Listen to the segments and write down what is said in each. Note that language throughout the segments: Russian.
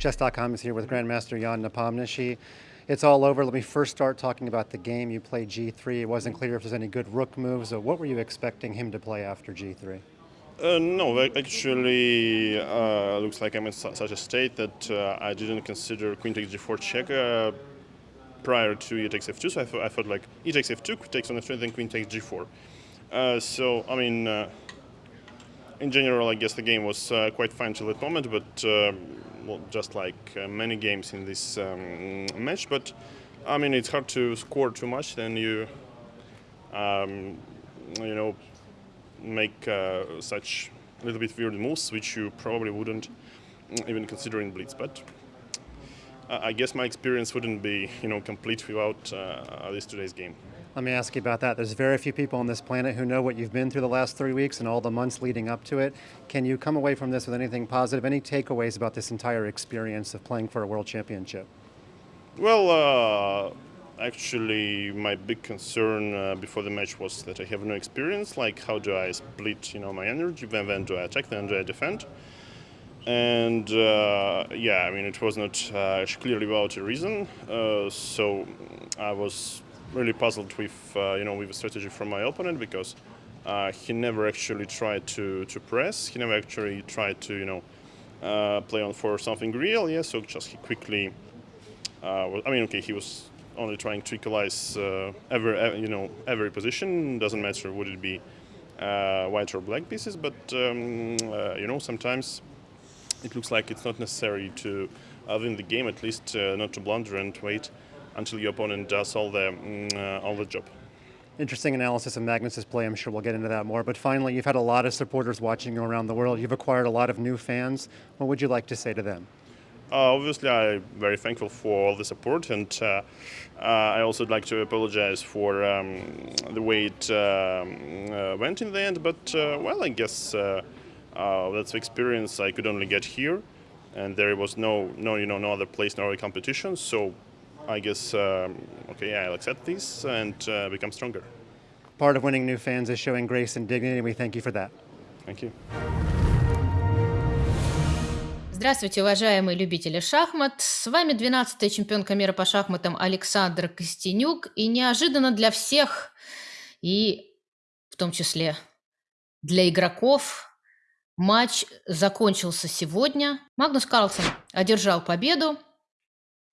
Chess.com is here with Grandmaster Jan Nepomniachtchi. It's all over. Let me first start talking about the game. You played g3. It wasn't clear if there's any good rook moves. what were you expecting him to play after g3? Uh, no, actually, uh, looks like I'm in su such a state that uh, I didn't consider queen takes g4 check uh, prior to e takes f2. So I, thought, I thought like e takes f2, queen takes on f3, then queen takes g4. Uh, so I mean, uh, in general, I guess the game was quite fine till that moment, but um, well, just like uh, many games in this um, match. But I mean, it's hard to score too much. Then you, um, you know, make uh, such a little bit weird moves, which you probably wouldn't even consider in blitz. But uh, I guess my experience wouldn't be, you know, complete without uh, this today's game. Let me ask you about that. There's very few people on this planet who know what you've been through the last three weeks and all the months leading up to it. Can you come away from this with anything positive? Any takeaways about this entire experience of playing for a world championship? Well, uh, actually, my big concern uh, before the match was that I have no experience. Like, how do I split, you know, my energy? When, when do I attack? When do I defend? And uh, yeah, I mean, it was not uh, clearly without a reason. Uh, so I was really puzzled with uh, you know with the strategy from my opponent because uh, he never actually tried to to press. He never actually tried to you know uh, play on for something real. Yeah, so just he quickly. Uh, I mean, okay, he was only trying to equalize uh, every you know every position. Doesn't matter would it be uh, white or black pieces, but um, you know sometimes it looks like it's not necessary to win the game. At least not to blunder and wait until your opponent does all the, mm, uh, all the job. Interesting analysis of Magnus's play. I'm sure we'll get into that more. But finally, you've had a lot of supporters watching you around the world. You've acquired a lot of new fans. What would you like to say to them? Uh, obviously, I'm very thankful for all the support, and uh, uh, I also would like to apologize for um, the way it um, uh, went in the end. But uh, well, I guess uh, that's the experience I could only get here, and there was no, no, you know, no other place, no other competition. So I guess, um, okay, I'll accept this and uh, become stronger. Part of winning new fans is showing grace and dignity, and we thank you for that. Thank you. Здравствуйте, уважаемые любители шахмат. С вами 12-я чемпионка мира по шахматам Александр Костенюк. И неожиданно для всех, и в том числе для игроков, матч закончился сегодня. Магнус Карлсон одержал победу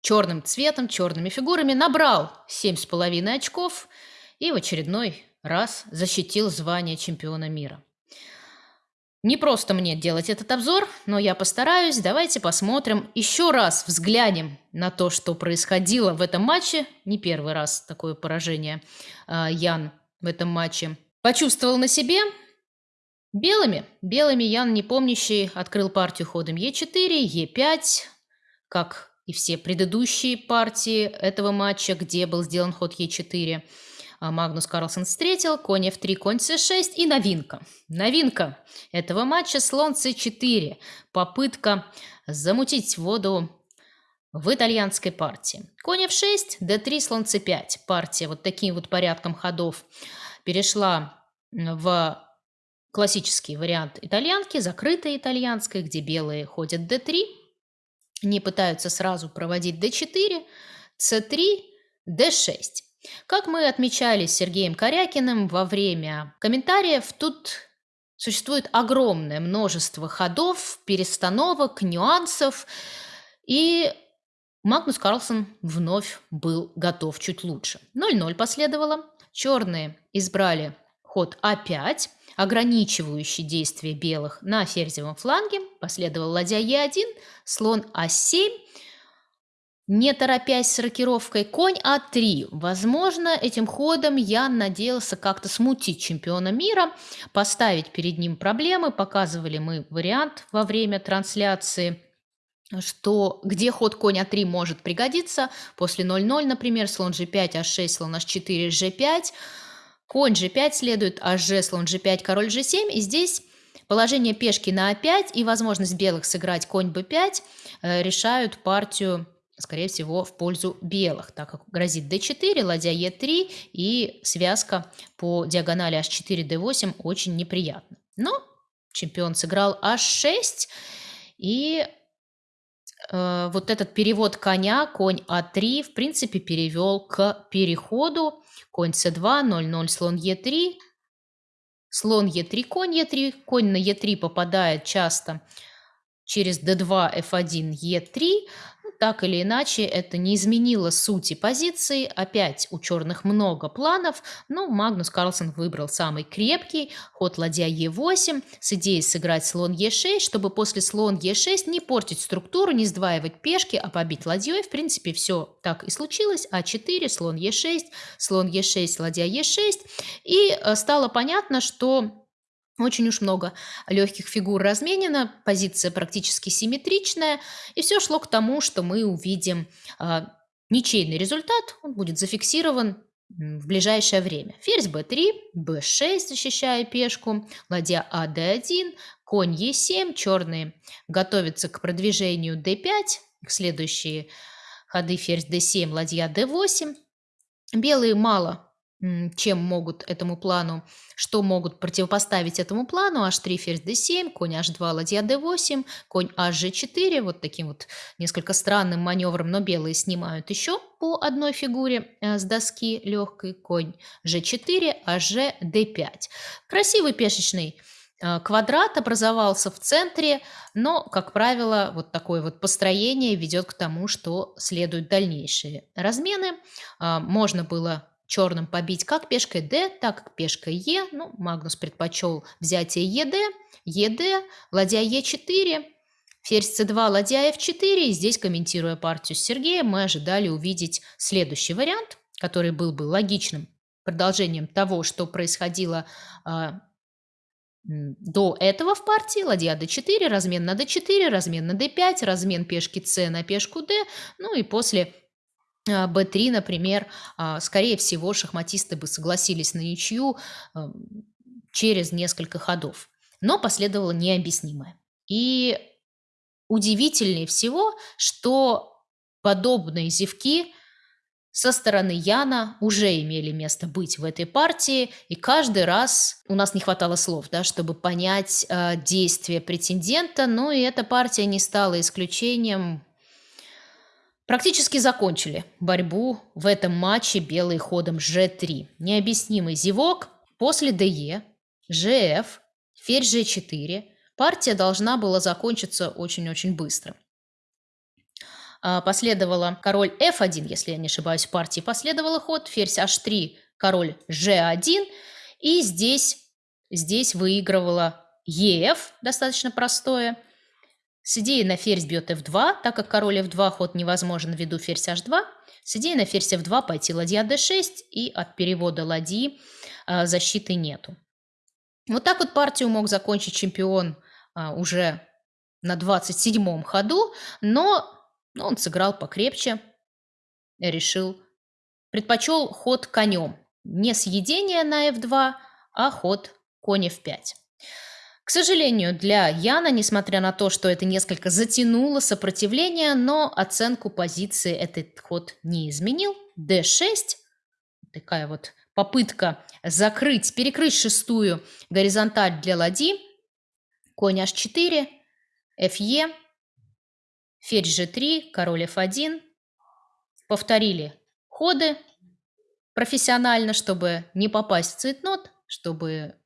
черным цветом, черными фигурами, набрал 7,5 очков и в очередной раз защитил звание чемпиона мира. Не просто мне делать этот обзор, но я постараюсь. Давайте посмотрим, еще раз взглянем на то, что происходило в этом матче. Не первый раз такое поражение э, Ян в этом матче почувствовал на себе. Белыми. Белыми Ян, не помнящий, открыл партию ходом Е4, Е5, как и все предыдущие партии этого матча, где был сделан ход Е4. А Магнус Карлсон встретил, конь F3, конь C6 и новинка. Новинка этого матча слон C4. Попытка замутить воду в итальянской партии. Конь F6, D3, слон C5. Партия вот таким вот порядком ходов перешла в классический вариант итальянки, закрытой итальянской, где белые ходят D3, не пытаются сразу проводить d4, c3, d6. Как мы отмечали с Сергеем Корякиным во время комментариев, тут существует огромное множество ходов, перестановок, нюансов, и Магнус Карлсон вновь был готов чуть лучше. 0-0 последовало. Черные избрали ход А5, ограничивающий действие белых на ферзевом фланге. Последовал ладья Е1, слон А7, не торопясь с рокировкой, конь А3. Возможно, этим ходом я надеялся как-то смутить чемпиона мира, поставить перед ним проблемы. Показывали мы вариант во время трансляции что где ход конь А3 может пригодиться. После 0-0, например, слон G5, А6, слон H4, G5. Конь g5 следует, а g, слон g5, король g7. И здесь положение пешки на a5 и возможность белых сыграть конь b5 э, решают партию, скорее всего, в пользу белых, так как грозит d4, ладья e3 и связка по диагонали h4, d8 очень неприятна. Но чемпион сыграл h6 и э, вот этот перевод коня, конь А3, в принципе, перевел к переходу. Конь С2, 0-0, слон Е3, слон Е3, конь Е3, конь на Е3 попадает часто через d2, f1, e3, так или иначе, это не изменило сути позиции. Опять у черных много планов, но Магнус Карлсон выбрал самый крепкий ход ладья Е8 с идеей сыграть слон Е6, чтобы после слон Е6 не портить структуру, не сдваивать пешки, а побить ладьей. В принципе, все так и случилось. А4, слон Е6, слон Е6, ладья Е6. И э, стало понятно, что очень уж много легких фигур разменено, позиция практически симметричная, и все шло к тому, что мы увидим а, ничейный результат, он будет зафиксирован в ближайшее время. Ферзь b3, b6, защищая пешку, ладья а d1, конь e7, черные готовятся к продвижению d5, следующие ходы ферзь d7, ладья d8. Белые мало чем могут этому плану, что могут противопоставить этому плану, h3, ферзь d7, конь h2, ладья d8, конь hg4, вот таким вот несколько странным маневром, но белые снимают еще по одной фигуре э, с доски легкой, конь g4, hg d5. Красивый пешечный э, квадрат образовался в центре, но, как правило, вот такое вот построение ведет к тому, что следуют дальнейшие размены. А, можно было черным побить как пешкой d, так и пешкой e. Ну, Магнус предпочел взятие ед, ед, ладья e4, ферзь c2, ладья f4. И здесь, комментируя партию с Сергеем, мы ожидали увидеть следующий вариант, который был бы логичным продолжением того, что происходило а, до этого в партии ладья d4, размен на d4, размен на d5, размен пешки c на пешку d, ну и после b3, например, а, скорее всего, шахматисты бы согласились на ничью через несколько ходов. Но последовало необъяснимое. И удивительнее всего, что подобные зевки со стороны Яна уже имели место быть в этой партии, и каждый раз у нас не хватало слов, да, чтобы понять э, действия претендента, но и эта партия не стала исключением. Практически закончили борьбу в этом матче белый ходом g3. Необъяснимый зевок после de, gf, ферзь g4. Партия должна была закончиться очень-очень быстро. А, последовало король f1, если я не ошибаюсь, в партии последовало ход, ферзь h3, король g1. И здесь, здесь выигрывала ef, достаточно простое. С на ферзь бьет f2, так как король f2 ход невозможен ввиду ферзь h2. С на ферзь f2 пойти ладья d6, и от перевода ладьи а, защиты нету. Вот так вот партию мог закончить чемпион а, уже на 27-м ходу, но он сыграл покрепче, решил, предпочел ход конем. Не съедение на f2, а ход конь f5. К сожалению, для Яна, несмотря на то, что это несколько затянуло сопротивление, но оценку позиции этот ход не изменил. d6, такая вот попытка закрыть, перекрыть шестую горизонталь для ладьи. Конь h4, fe, ферзь g3, король f1. Повторили ходы профессионально, чтобы не попасть в цветнот, чтобы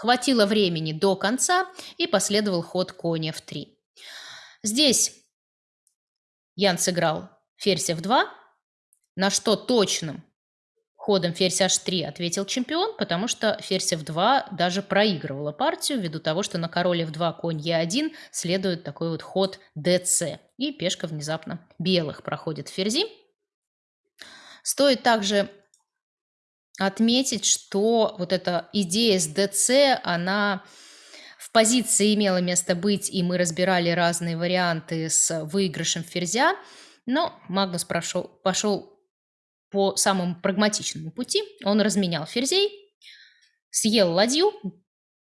Хватило времени до конца и последовал ход коня в 3. Здесь Ян сыграл ферзь f2, на что точным ходом ферзь h3 ответил чемпион, потому что ферзь f2 даже проигрывала партию ввиду того, что на король f2 конь e1 следует такой вот ход dc. И пешка внезапно белых проходит ферзи. Стоит также отметить, что вот эта идея с ДЦ, она в позиции имела место быть, и мы разбирали разные варианты с выигрышем ферзя, но Магнус прошел, пошел по самому прагматичному пути. Он разменял ферзей, съел ладью,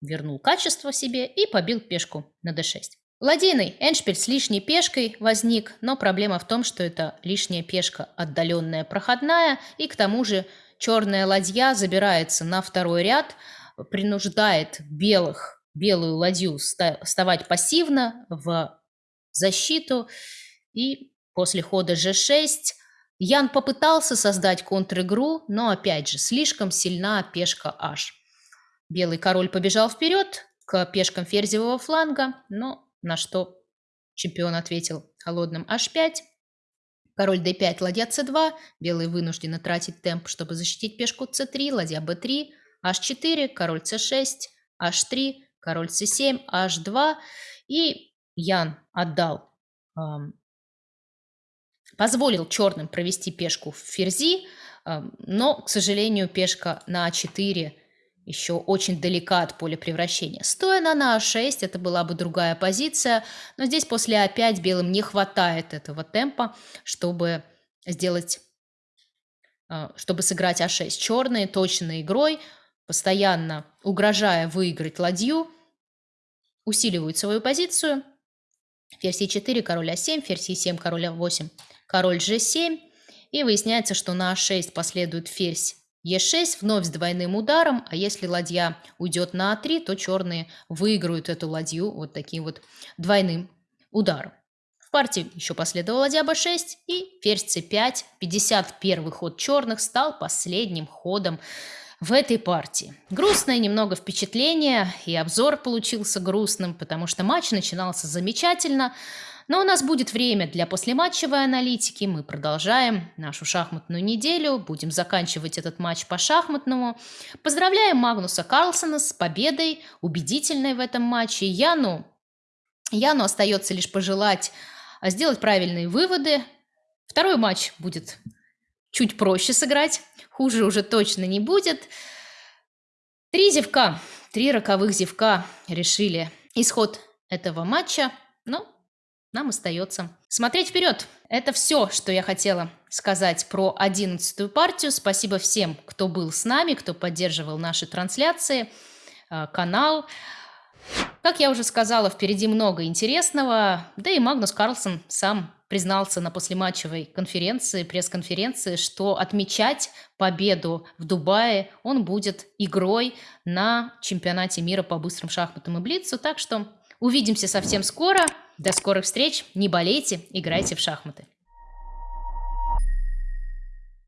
вернул качество себе и побил пешку на d6. Ладейный эндшпиль с лишней пешкой возник, но проблема в том, что это лишняя пешка отдаленная проходная, и к тому же черная ладья забирается на второй ряд, принуждает белых, белую ладью вставать пассивно в защиту. И после хода g6 Ян попытался создать контр-игру, но опять же слишком сильна пешка h. Белый король побежал вперед к пешкам ферзевого фланга, но на что чемпион ответил холодным h5. Король d5, ладья c2. Белый вынуждены тратить темп, чтобы защитить пешку c3, ладья b3, h4, король c6, h3, король c7, h2. И Ян отдал, эм, позволил черным провести пешку в ферзи, эм, но, к сожалению, пешка на a4 еще очень далека от поля превращения. Стоя на на а6, это была бы другая позиция, но здесь после а5 белым не хватает этого темпа, чтобы сделать, а, чтобы сыграть а6. Черные точной игрой, постоянно угрожая выиграть ладью, усиливают свою позицию. Ферзь e4, король а7, ферзь e7, король а8, король g7. И выясняется, что на а6 последует ферзь Е6 вновь с двойным ударом, а если ладья уйдет на А3, то черные выиграют эту ладью вот таким вот двойным ударом. В партии еще последовала ладья b6 и ферзь c5. 51 ход черных стал последним ходом в этой партии. Грустное немного впечатление, и обзор получился грустным, потому что матч начинался замечательно, но у нас будет время для послематчевой аналитики. Мы продолжаем нашу шахматную неделю. Будем заканчивать этот матч по шахматному. Поздравляем Магнуса Карлсона с победой, убедительной в этом матче. Яну, Яну остается лишь пожелать а, сделать правильные выводы. Второй матч будет чуть проще сыграть. Хуже уже точно не будет. Три зевка, три роковых зевка решили исход этого матча. Нам остается смотреть вперед. Это все, что я хотела сказать про одиннадцатую партию. Спасибо всем, кто был с нами, кто поддерживал наши трансляции, э, канал. Как я уже сказала, впереди много интересного. Да и Магнус Карлсон сам признался на послематчевой конференции, пресс-конференции, что отмечать победу в Дубае он будет игрой на чемпионате мира по быстрым шахматам и блицу. Так что увидимся совсем скоро. До скорых встреч, не болейте, играйте в шахматы.